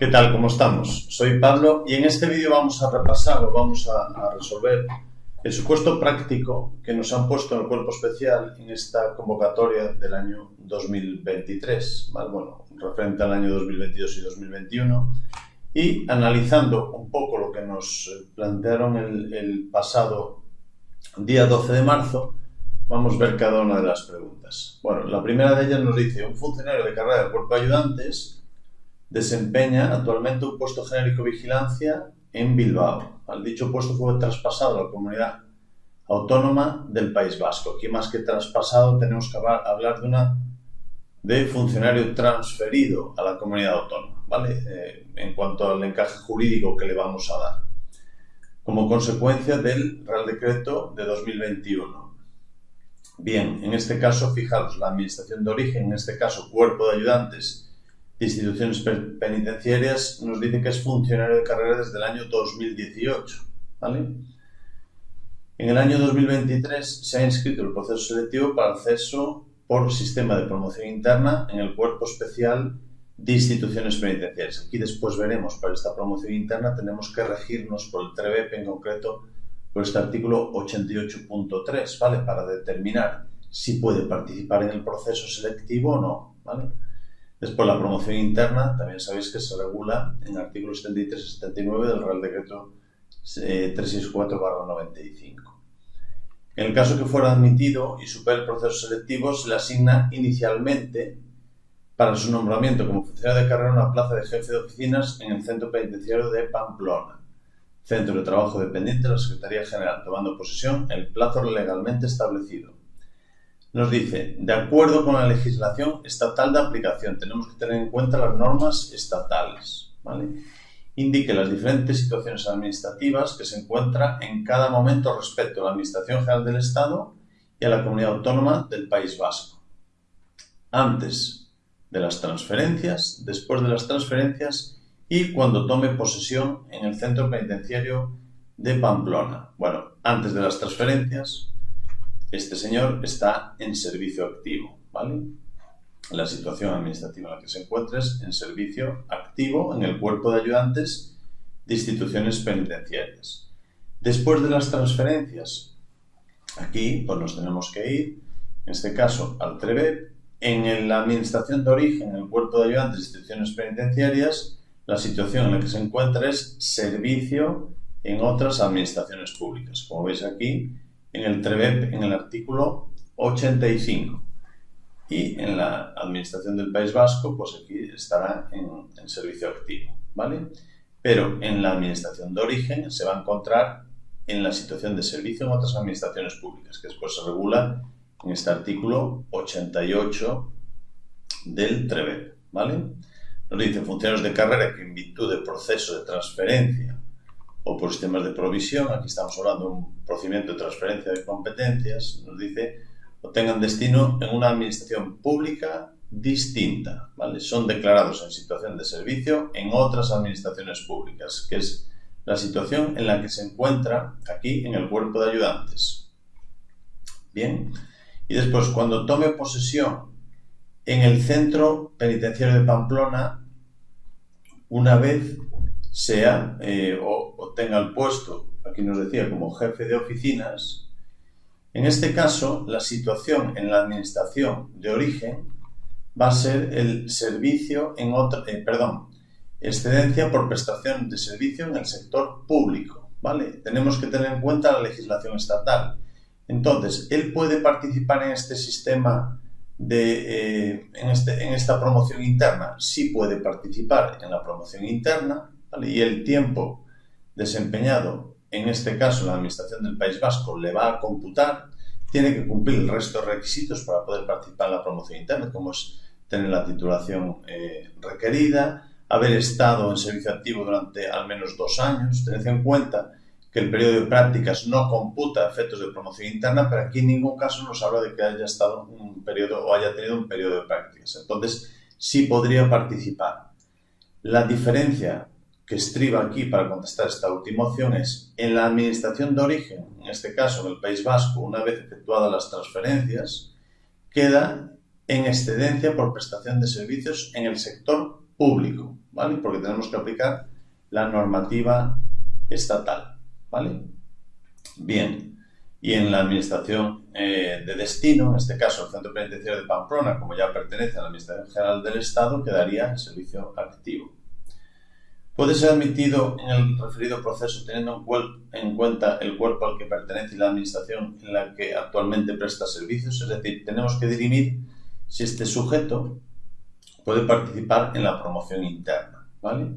¿Qué tal? ¿Cómo estamos? Soy Pablo y en este vídeo vamos a repasar o vamos a, resolver el supuesto práctico que nos han puesto en el cuerpo especial en esta convocatoria del año 2023, ¿vale? bueno, referente al año 2022 y 2021 y analizando un poco lo que nos plantearon el, el pasado día 12 de marzo, vamos a ver cada una de las preguntas. Bueno, la primera de ellas nos dice, un funcionario de carrera del cuerpo de ayudantes desempeña actualmente un puesto genérico vigilancia en Bilbao. Al dicho puesto fue traspasado a la comunidad autónoma del País Vasco. Aquí más que traspasado tenemos que hablar de una de funcionario transferido a la comunidad autónoma, ¿vale? Eh, en cuanto al encaje jurídico que le vamos a dar, como consecuencia del Real Decreto de 2021. Bien, en este caso, fijaros, la Administración de Origen, en este caso Cuerpo de Ayudantes instituciones penitenciarias nos dice que es funcionario de carrera desde el año 2018. ¿vale? En el año 2023 se ha inscrito el proceso selectivo para acceso por sistema de promoción interna en el cuerpo especial de instituciones penitenciarias. Aquí después veremos, para esta promoción interna tenemos que regirnos por el TREVEP, en concreto por este artículo 88.3, ¿vale? Para determinar si puede participar en el proceso selectivo o no, ¿vale? Después, la promoción interna, también sabéis que se regula en artículos 73 y 79 del Real Decreto 364-95. Eh, en el caso que fuera admitido y supere el proceso selectivo, se le asigna inicialmente para su nombramiento como funcionario de carrera una plaza de jefe de oficinas en el Centro Penitenciario de Pamplona, centro de trabajo dependiente de la Secretaría General, tomando posesión el plazo legalmente establecido nos dice, de acuerdo con la legislación estatal de aplicación, tenemos que tener en cuenta las normas estatales, ¿vale? Indique las diferentes situaciones administrativas que se encuentran en cada momento respecto a la Administración General del Estado y a la Comunidad Autónoma del País Vasco. Antes de las transferencias, después de las transferencias y cuando tome posesión en el centro penitenciario de Pamplona. Bueno, antes de las transferencias, este señor está en servicio activo, ¿vale? La situación administrativa en la que se encuentra es en servicio activo en el cuerpo de ayudantes de instituciones penitenciarias. Después de las transferencias, aquí pues nos tenemos que ir, en este caso al TREVEP, en la administración de origen, en el cuerpo de ayudantes de instituciones penitenciarias, la situación en la que se encuentra es servicio en otras administraciones públicas. Como veis aquí, en el TREVEP en el artículo 85 y en la Administración del País Vasco, pues aquí estará en, en, servicio activo, ¿vale? Pero en la Administración de Origen se va a encontrar en la situación de servicio en otras administraciones públicas, que después se regula en este artículo 88 del TREVEP, ¿vale? Nos dice funcionarios de carrera que en virtud del proceso de transferencia o por sistemas de provisión, aquí estamos hablando de un procedimiento de transferencia de competencias, nos dice, o tengan destino en una administración pública distinta, ¿vale? Son declarados en situación de servicio en otras administraciones públicas, que es la situación en la que se encuentra aquí en el cuerpo de ayudantes. Bien, y después cuando tome posesión en el centro penitenciario de Pamplona, una vez sea eh, o, tenga el puesto, aquí nos decía, como jefe de oficinas, en este caso la situación en la administración de origen va a ser el servicio en otro, eh, perdón, excedencia por prestación de servicio en el sector público, ¿vale? Tenemos que tener en cuenta la legislación estatal. Entonces, él puede participar en este sistema de, eh, en, este, en esta promoción interna, sí puede participar en la promoción interna, y el tiempo desempeñado, en este caso la Administración del País Vasco, le va a computar, tiene que cumplir el resto de requisitos para poder participar en la promoción interna, como es tener la titulación eh, requerida, haber estado en servicio activo durante al menos dos años, tened en cuenta que el periodo de prácticas no computa efectos de promoción interna, pero aquí en ningún caso nos habla de que haya estado un periodo o haya tenido un periodo de prácticas. Entonces, sí podría participar. La diferencia que estriba aquí para contestar esta última opción es en la administración de origen, en este caso en el País Vasco, una vez efectuadas las transferencias, queda en excedencia por prestación de servicios en el sector público. ¿vale? Porque tenemos que aplicar la normativa estatal, ¿vale? Bien, y en la administración eh, de destino, en este caso el Centro Penitenciario de Pamplona, como ya pertenece a la Administración General del Estado, quedaría en servicio activo. Puede ser admitido en el referido proceso teniendo en cuenta el cuerpo al que pertenece y la administración en la que actualmente presta servicios, es decir, tenemos que dirimir si este sujeto puede participar en la promoción interna, ¿vale?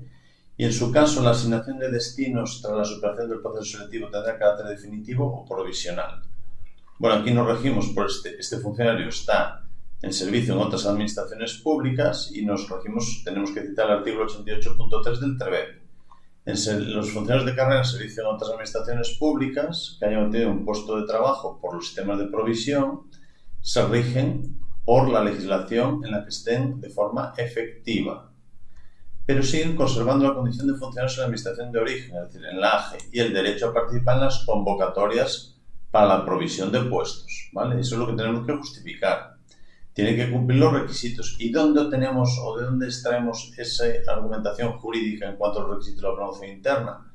Y en su caso, la asignación de destinos tras la superación del proceso selectivo tendrá carácter definitivo o provisional. Bueno, aquí nos regimos por este, este funcionario está en servicio en otras administraciones públicas y nos regimos, tenemos que citar el artículo 88.3 del TREVEP. En los funcionarios de carrera en servicio en otras administraciones públicas que hayan obtenido un puesto de trabajo por los sistemas de provisión se rigen por la legislación en la que estén de forma efectiva, pero siguen conservando la condición de funcionarios en la administración de origen, es decir, en la AGE, y el derecho a participar en las convocatorias para la provisión de puestos. ¿vale? Eso es lo que tenemos que justificar. Tiene que cumplir los requisitos. ¿Y dónde tenemos o de dónde extraemos esa argumentación jurídica en cuanto a los requisitos de la promoción interna?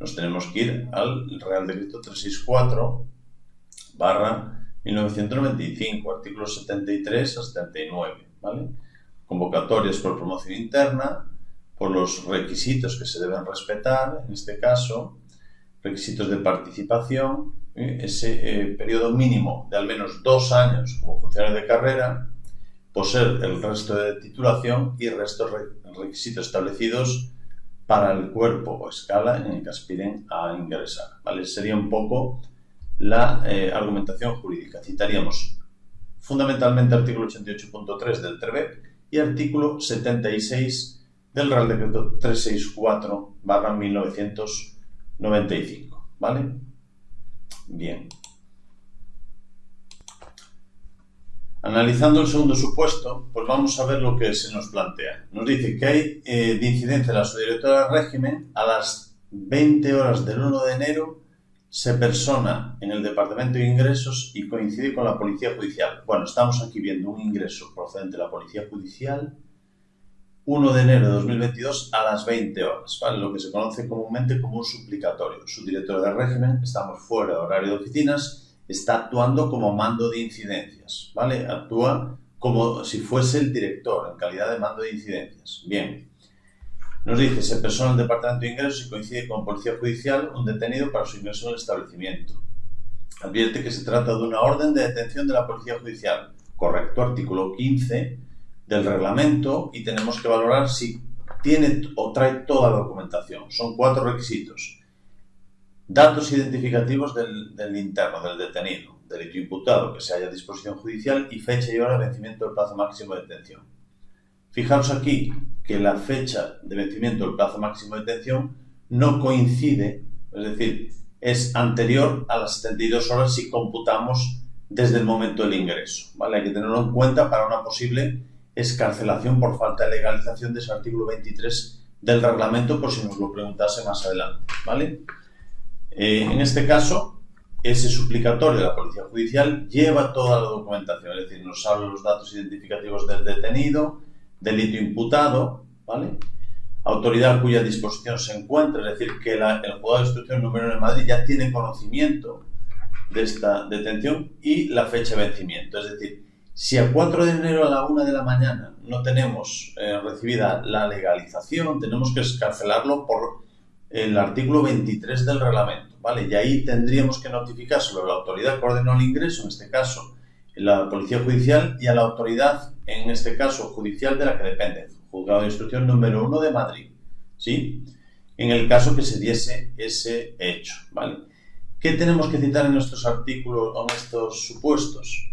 Nos tenemos que ir al Real Decreto 364 barra 1995, artículos 73 a 79, ¿vale? Convocatorias por promoción interna, por los requisitos que se deben respetar, en este caso, requisitos de participación, ¿eh? ese eh, periodo mínimo de al menos dos años como funcionario de carrera, poseer el resto de titulación y el resto de requisitos establecidos para el cuerpo o escala en el que aspiren a ingresar. ¿vale? Sería un poco la eh, argumentación jurídica. Citaríamos fundamentalmente artículo 88.3 del TREVEP y artículo 76 del Real Decreto 364 1995. ¿Vale? Bien. Analizando el segundo supuesto, pues vamos a ver lo que se nos plantea. Nos dice que hay eh, de incidencia la subdirectora del régimen a las 20 horas del 1 de enero se persona en el Departamento de Ingresos y coincide con la Policía Judicial. Bueno, estamos aquí viendo un ingreso procedente de la Policía Judicial 1 de enero de 2022 a las 20 horas, lo que se conoce comúnmente como un suplicatorio. Su director de régimen, estamos fuera de horario de oficinas, está actuando como mando de incidencias, ¿vale? Actúa como si fuese el director en calidad de mando de incidencias. Bien, nos dice, se persona el Departamento de Ingresos y coincide con Policía Judicial un detenido para su ingreso en el establecimiento. Advierte que se trata de una orden de detención de la Policía Judicial. Correcto, artículo 15 del reglamento y tenemos que valorar si tiene o trae toda la documentación. Son cuatro requisitos. Datos identificativos del, del interno, del detenido, delito imputado que se haya a disposición judicial y fecha y hora de vencimiento del plazo máximo de detención. Fijaros aquí que la fecha de vencimiento del plazo máximo de detención no coincide, es decir, es anterior a las 72 horas si computamos desde el momento del ingreso. ¿vale? Hay que tenerlo en cuenta para una posible escarcelación por falta de legalización de ese artículo 23 del reglamento, por si nos lo preguntase más adelante. ¿vale? Eh, en este caso, ese suplicatorio de la Policía Judicial lleva toda la documentación, es decir, nos habla los datos identificativos del detenido, delito imputado, ¿vale? Autoridad cuya disposición se encuentra, es decir, que el juzgado de instrucción número 1 de Madrid ya tiene conocimiento de esta detención y la fecha de vencimiento. Es decir, si a 4 de enero a la 1 de la mañana no tenemos eh, recibida la legalización, tenemos que escarcelarlo por el artículo 23 del reglamento, ¿vale? Y ahí tendríamos que notificar sobre la autoridad que ordenó el ingreso, en este caso la Policía Judicial, y a la autoridad en este caso judicial de la que depende, juzgado de instrucción número 1 de Madrid, ¿sí? En el caso que se diese ese hecho, ¿vale? ¿Qué tenemos que citar en estos artículos o en estos supuestos?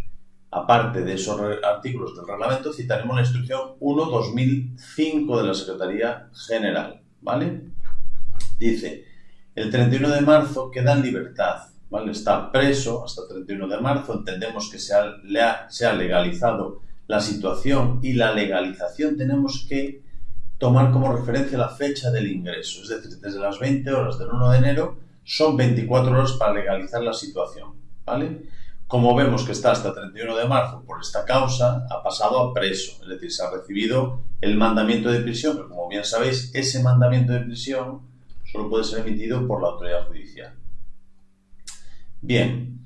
Aparte de esos artículos del reglamento, citaremos la instrucción 1-2005 de la Secretaría General, ¿vale? Dice, el 31 de marzo queda en libertad, ¿vale? Está preso hasta el 31 de marzo, entendemos que se ha, se ha legalizado la situación y la legalización tenemos que tomar como referencia la fecha del ingreso, es decir, desde las 20 horas del 1 de enero son 24 horas para legalizar la situación, ¿vale? Como vemos que está hasta 31 de marzo por esta causa, ha pasado a preso, es decir, se ha recibido el mandamiento de prisión, pero como bien sabéis, ese mandamiento de prisión solo puede ser emitido por la autoridad judicial. Bien,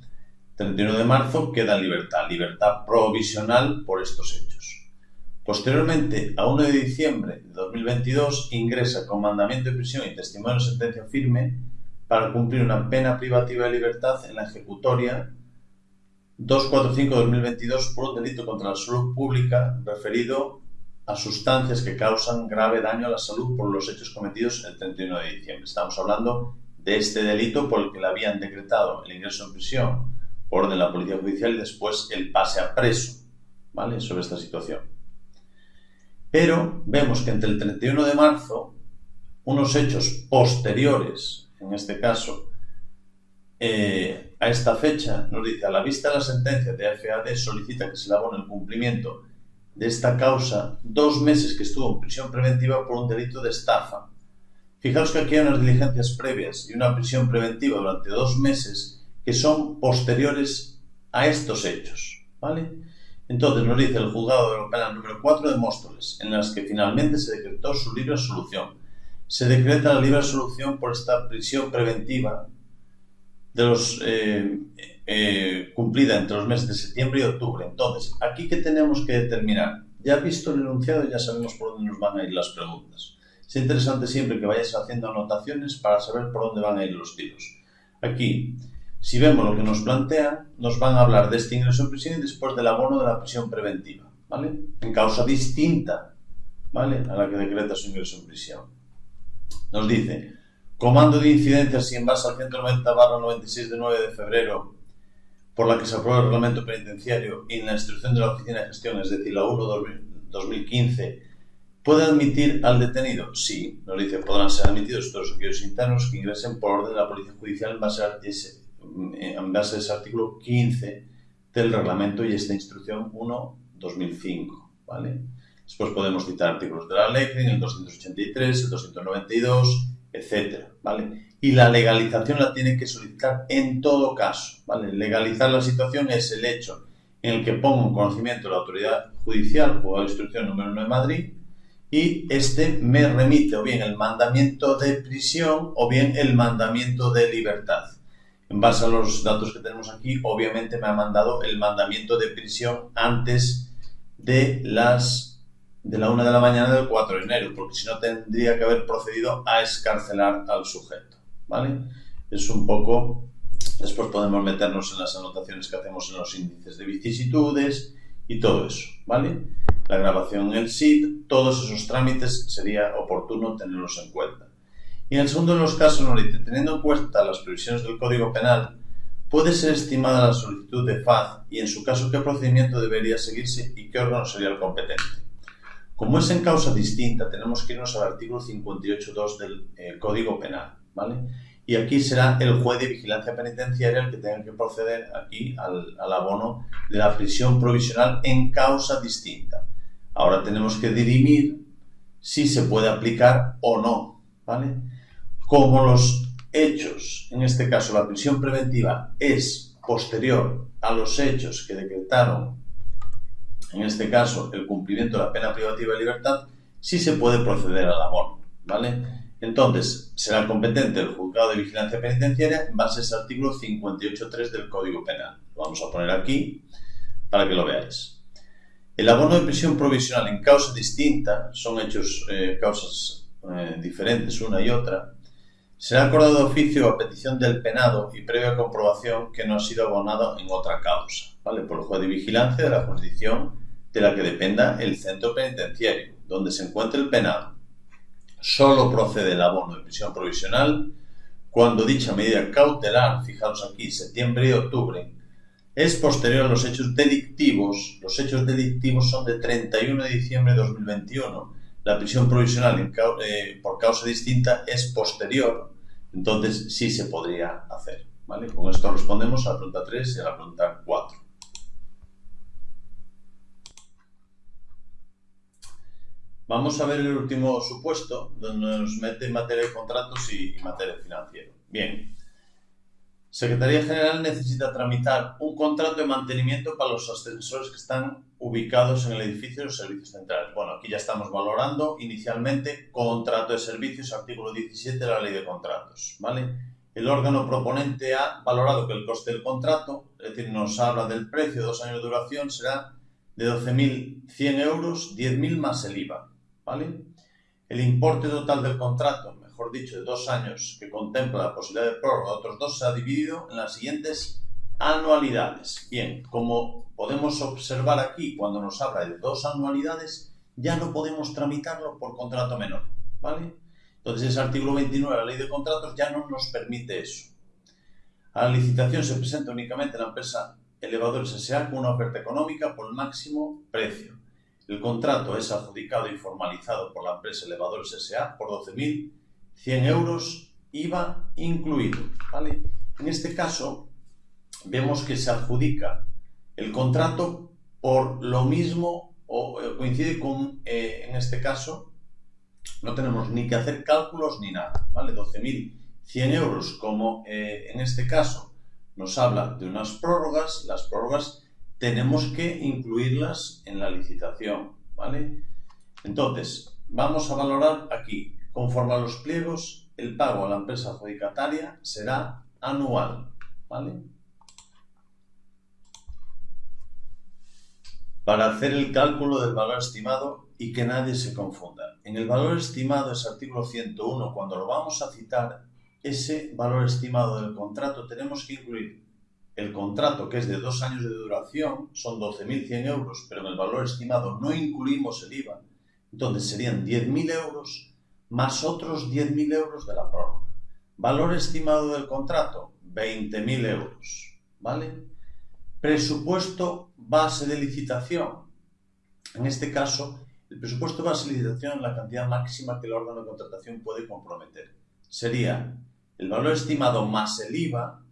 31 de marzo queda libertad, libertad provisional por estos hechos. Posteriormente, a 1 de diciembre de 2022, ingresa con mandamiento de prisión y testimonio de sentencia firme para cumplir una pena privativa de libertad en la ejecutoria 245-2022 por un delito contra la salud pública referido a sustancias que causan grave daño a la salud por los hechos cometidos el 31 de diciembre. Estamos hablando de este delito por el que le habían decretado el ingreso en prisión por orden de la Policía Judicial y después el pase a preso, ¿vale? Sobre esta situación. Pero vemos que entre el 31 de marzo, unos hechos posteriores, en este caso, eh, a esta fecha, nos dice, a la vista de la sentencia de FAD solicita que se le abone el cumplimiento de esta causa dos meses que estuvo en prisión preventiva por un delito de estafa. Fijaos que aquí hay unas diligencias previas y una prisión preventiva durante dos meses que son posteriores a estos hechos. ¿vale? Entonces nos dice el juzgado de lo penal número 4 de Móstoles, en las que finalmente se decretó su libre solución. Se decreta la libre solución por esta prisión preventiva de los, eh, eh, cumplida entre los meses de septiembre y octubre. Entonces, aquí que tenemos que determinar, ya visto el enunciado, ya sabemos por dónde nos van a ir las preguntas. Es interesante siempre que vayáis haciendo anotaciones para saber por dónde van a ir los tiros. Aquí, si vemos lo que nos plantea, nos van a hablar de este ingreso en prisión y después del abono de la prisión preventiva, ¿vale? En causa distinta, ¿vale? A la que decreta su ingreso en prisión. Nos dice, Comando de incidencias y en base al 190-96 de 9 de febrero, por la que se aprueba el reglamento penitenciario y en la instrucción de la Oficina de Gestión, es decir, la 1-2015, ¿puede admitir al detenido? Sí, nos dice, podrán ser admitidos todos aquellos internos que ingresen por orden de la Policía Judicial en base a ese, en base a ese artículo 15 del reglamento y esta instrucción 1-2005, ¿vale? Después podemos citar artículos de la ley, el 283, el 292, etcétera, ¿vale? Y la legalización la tiene que solicitar en todo caso, ¿vale? Legalizar la situación es el hecho en el que pongo en conocimiento la autoridad judicial, juzgado de instrucción número 1 de Madrid, y este me remite o bien el mandamiento de prisión o bien el mandamiento de libertad. En base a los datos que tenemos aquí, obviamente me ha mandado el mandamiento de prisión antes de las de la 1 de la mañana del 4 de enero, porque si no tendría que haber procedido a escarcelar al sujeto, ¿vale? Es un poco... Después podemos meternos en las anotaciones que hacemos en los índices de vicisitudes y todo eso, ¿vale? La grabación en el SID, todos esos trámites sería oportuno tenerlos en cuenta. Y en el segundo de los casos nos dice, teniendo en cuenta las previsiones del Código Penal, puede ser estimada la solicitud de FAD y en su caso qué procedimiento debería seguirse y qué órgano sería el competente. Como es en causa distinta, tenemos que irnos al artículo 58.2 del eh, Código Penal, ¿vale? Y aquí será el juez de vigilancia penitenciaria el que tenga que proceder aquí al, al abono de la prisión provisional en causa distinta. Ahora tenemos que dirimir si se puede aplicar o no, ¿vale? Como los hechos, en este caso la prisión preventiva, es posterior a los hechos que decretaron en este caso el cumplimiento de la pena privativa de libertad, sí se puede proceder al abono, ¿vale? Entonces, será competente el juzgado de vigilancia penitenciaria en base a ese artículo 58.3 del Código Penal. Lo vamos a poner aquí para que lo veáis. El abono de prisión provisional en causa distinta, son hechos, eh, causas eh, diferentes una y otra, será acordado de oficio a petición del penado y previa comprobación que no ha sido abonado en otra causa, ¿vale? Por el juez de vigilancia de la jurisdicción de la que dependa el centro penitenciario, donde se encuentre el penado. Solo procede el abono de prisión provisional cuando dicha medida cautelar, fijaos aquí, septiembre y octubre, es posterior a los hechos delictivos. Los hechos delictivos son de 31 de diciembre de 2021. La prisión provisional eh, por causa distinta es posterior, entonces sí se podría hacer. ¿vale? Con esto respondemos a la pregunta 3 y a la pregunta 4. Vamos a ver el último supuesto, donde nos mete materia de contratos y, materia financiera. Bien. Secretaría General necesita tramitar un contrato de mantenimiento para los ascensores que están ubicados en el edificio de los servicios centrales. Bueno, aquí ya estamos valorando inicialmente contrato de servicios, artículo 17 de la Ley de Contratos, ¿vale? El órgano proponente ha valorado que el coste del contrato, es decir, nos habla del precio de dos años de duración, será de 12.100 euros, 10.000 más el IVA, ¿vale? El importe total del contrato, mejor dicho, de dos años que contempla la posibilidad de prórroga de otros dos, se ha dividido en las siguientes anualidades. Bien, como podemos observar aquí, cuando nos habla de dos anualidades, ya no podemos tramitarlo por contrato menor, ¿vale? Entonces, ese artículo 29 de la Ley de Contratos ya no nos permite eso. A la licitación se presenta únicamente la empresa Elevadores S.A. con una oferta económica por máximo precio. El contrato es adjudicado y formalizado por la empresa Elevadores S.A. por 12.000 100 euros IVA incluido. ¿vale? En este caso, vemos que se adjudica el contrato por lo mismo o eh, coincide con, eh, en este caso, no tenemos ni que hacer cálculos ni nada, ¿vale? 12.100 euros, como eh, en este caso nos habla de unas prórrogas, las prórrogas tenemos que incluirlas en la licitación, ¿vale? Entonces, vamos a valorar aquí Conforme a los pliegos, el pago a la empresa adjudicataria será anual. ¿vale? Para hacer el cálculo del valor estimado y que nadie se confunda. En el valor estimado, ese artículo 101, cuando lo vamos a citar, ese valor estimado del contrato tenemos que incluir el contrato, que es de dos años de duración, son 12.100 euros, pero en el valor estimado no incluimos el IVA, entonces serían 10.000 euros más otros 10.000 euros de la prórroga. Valor estimado del contrato, 20.000 euros. ¿Vale? Presupuesto base de licitación. En este caso, el presupuesto base de licitación es la cantidad máxima que el órgano de contratación puede comprometer. Sería el valor estimado más el IVA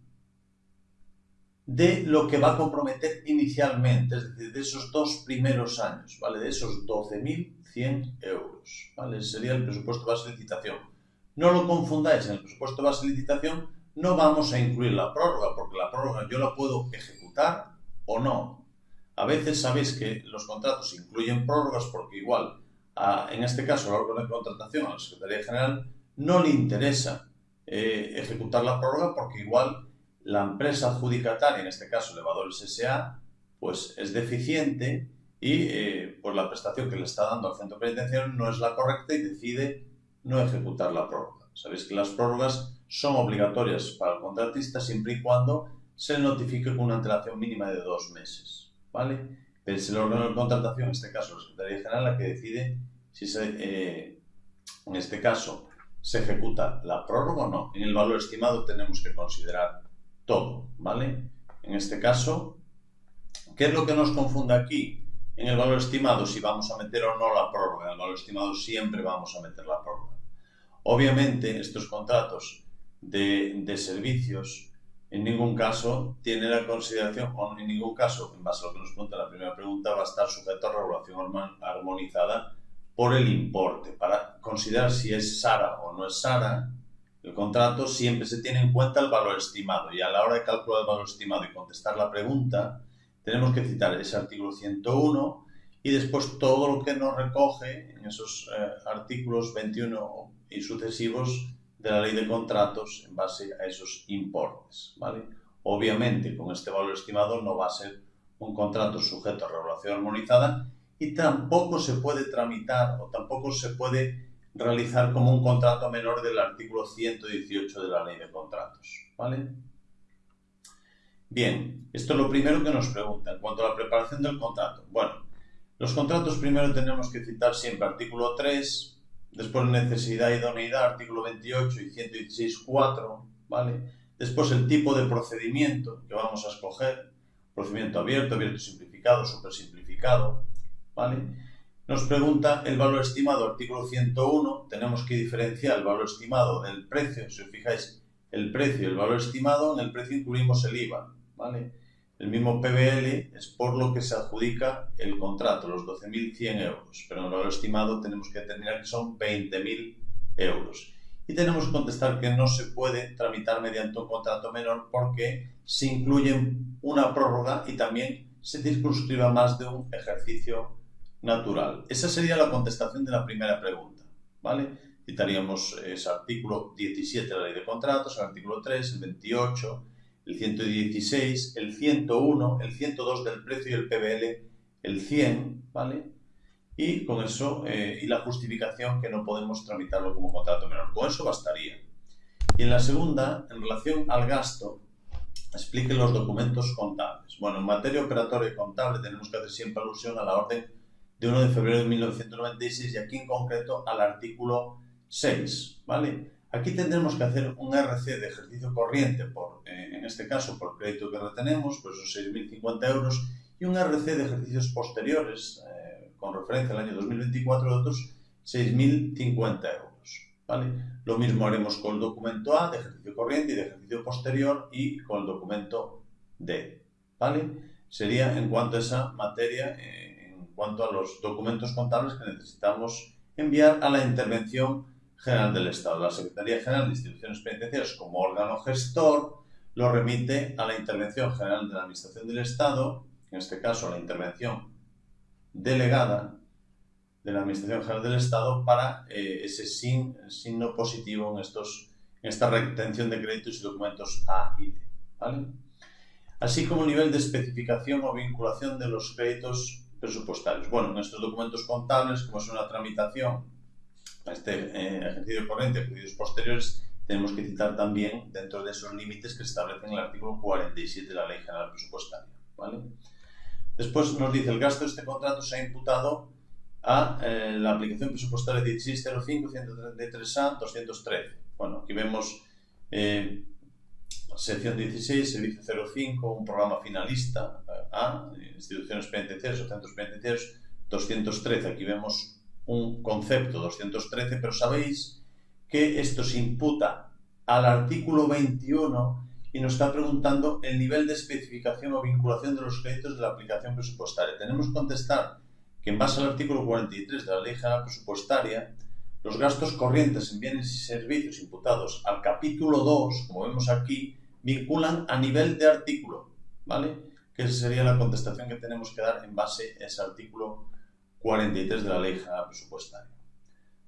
de lo que va a comprometer inicialmente, es decir, de esos dos primeros años, ¿vale? De esos 12.100 euros, ¿vale? Sería el presupuesto base de licitación. No lo confundáis, en el presupuesto base de licitación no vamos a incluir la prórroga, porque la prórroga yo la puedo ejecutar o no. A veces sabéis que los contratos incluyen prórrogas porque igual, en este caso, al órgano de contratación, a la Secretaría General, no le interesa eh, ejecutar la prórroga porque igual la empresa adjudicataria, en este caso Elevadores S.A., pues es deficiente y eh, la prestación que le está dando al centro penitenciario no es la correcta y decide no ejecutar la prórroga. Sabéis que las prórrogas son obligatorias para el contratista siempre y cuando se notifique con una antelación mínima de dos meses. ¿vale? Pero es el órgano de contratación, en este caso la Secretaría General, la que decide si se, eh, en este caso se ejecuta la prórroga o no. En el valor estimado tenemos que considerar todo, ¿vale? En este caso, ¿qué es lo que nos confunde aquí? En el valor estimado, si vamos a meter o no la prórroga. En el valor estimado siempre vamos a meter la prórroga. Obviamente, estos contratos de, servicios en ningún caso tienen la consideración, o en ningún caso, en base a lo que nos pregunta la primera pregunta, va a estar sujeto a regulación armonizada por el importe. Para considerar si es SARA o no es SARA, el contrato siempre se tiene en cuenta el valor estimado y a la hora de calcular el valor estimado y contestar la pregunta, tenemos que citar ese artículo 101 y después todo lo que nos recoge en esos eh, artículos 21 y sucesivos de la ley de contratos en base a esos importes. ¿vale? Obviamente, con este valor estimado no va a ser un contrato sujeto a regulación armonizada y tampoco se puede tramitar o tampoco se puede realizar como un contrato menor del artículo 118 de la ley de contratos. ¿Vale? Bien, esto es lo primero que nos pregunta en cuanto a la preparación del contrato. Bueno, los contratos primero tenemos que citar siempre artículo 3, después necesidad y idoneidad, artículo 28 y 116.4, ¿vale? Después el tipo de procedimiento que vamos a escoger, procedimiento abierto, abierto simplificado, super simplificado, ¿vale? Nos pregunta el valor estimado, artículo 101, tenemos que diferenciar el valor estimado del precio, si os fijáis, el precio y el valor estimado, en el precio incluimos el IVA, ¿vale? El mismo PBL es por lo que se adjudica el contrato, los 12.100 euros, pero en el valor estimado tenemos que determinar que son 20.000 euros. y tenemos que contestar que no se puede tramitar mediante un contrato menor porque se incluye una prórroga y también se circunscriba más de un ejercicio natural. Esa sería la contestación de la primera pregunta, ¿vale? Citaríamos ese artículo 17 de la Ley de Contratos, el artículo 3, el 28, el 116, el 101, el 102 del precio y el PBL, el 100, ¿vale? Y con eso, eh, y la justificación que no podemos tramitarlo como contrato menor. Con eso bastaría. Y en la segunda, en relación al gasto, explique los documentos contables. Bueno, en materia operatoria y contable tenemos que hacer siempre alusión a la orden de 1 de febrero de 1996 y aquí en concreto al artículo 6, ¿vale? Aquí tendremos que hacer un RC de ejercicio corriente, por, eh, en este caso por crédito que retenemos, pues son 6.050 euros, y un RC de ejercicios posteriores, eh, con referencia al año 2024, de otros 6.050 euros. ¿vale? Lo mismo haremos con el documento A de ejercicio corriente y de ejercicio posterior y con el documento D. ¿vale? Sería en cuanto a esa materia, eh, en cuanto a los documentos contables que necesitamos enviar a la intervención general del Estado. La Secretaría General de Instituciones Penitenciarias, como órgano gestor, lo remite a la Intervención General de la Administración del Estado, en este caso a la intervención delegada de la Administración General del Estado para eh, ese signo positivo en, estos, esta retención de créditos y documentos A y D. ¿vale? Así como nivel de especificación o vinculación de los créditos presupuestarios. Bueno, en estos documentos contables, como es una tramitación este eh, ejercicio corriente, ejercicios posteriores, tenemos que citar también dentro de esos límites que se establecen en el artículo 47 de la Ley General Presupuestaria. ¿vale? Después nos dice el gasto de este contrato se ha imputado a eh, la aplicación presupuestaria 1605, 133A, 213. Bueno, aquí vemos eh, sección 16, servicio 05, un programa finalista eh, A, instituciones penitenciarias o centros penitenciarios 213. Aquí vemos un concepto 213, pero sabéis que esto se imputa al artículo 21 y nos está preguntando el nivel de especificación o vinculación de los créditos de la aplicación presupuestaria. Tenemos que contestar que en base al artículo 43 de la Ley General Presupuestaria, los gastos corrientes en bienes y servicios imputados al capítulo 2, como vemos aquí, vinculan a nivel de artículo, ¿vale? Que esa sería la contestación que tenemos que dar en base a ese artículo 43 de la Ley Presupuestaria.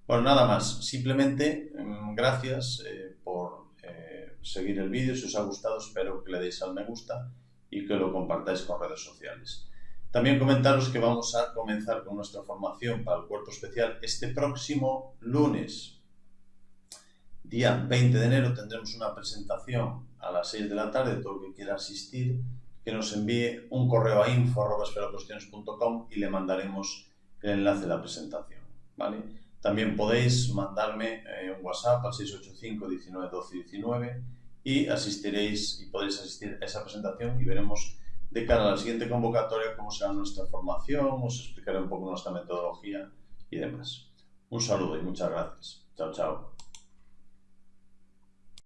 Bueno, nada más. Simplemente, mm, gracias eh, por eh, seguir el vídeo. Si os ha gustado, espero que le deis al me gusta y que lo compartáis con redes sociales. También comentaros que vamos a comenzar con nuestra formación para el cuerpo especial este próximo lunes. Día 20 de enero tendremos una presentación a las 6 de la tarde. Todo el que quiera asistir, que nos envíe un correo a info.com y le mandaremos el enlace de la presentación. ¿vale? También podéis mandarme eh, un WhatsApp al 685 19 12 19 y asistiréis y podéis asistir a esa presentación y veremos de cara a la siguiente convocatoria cómo será nuestra formación, os explicaré un poco nuestra metodología y demás. Un saludo y muchas gracias. Chao, chao.